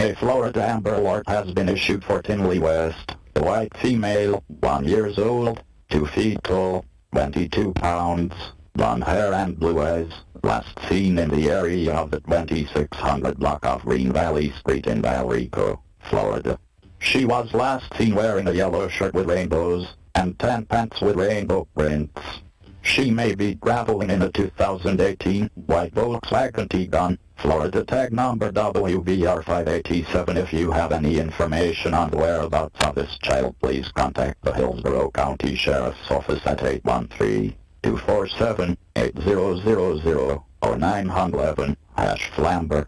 A Florida Amber Alert has been issued for Tinley West. A white female, 1 years old, 2 feet tall, 22 pounds, blonde hair and blue eyes, last seen in the area of the 2600 block of Green Valley Street in Valrico, Florida. She was last seen wearing a yellow shirt with rainbows, and tan pants with rainbow prints. She may be traveling in a 2018 white Volkswagen Tiguan, Florida tag number WVR587. If you have any information on the whereabouts of this child, please contact the Hillsborough County Sheriff's Office at 813-247-8000 or 911 hash Flamber.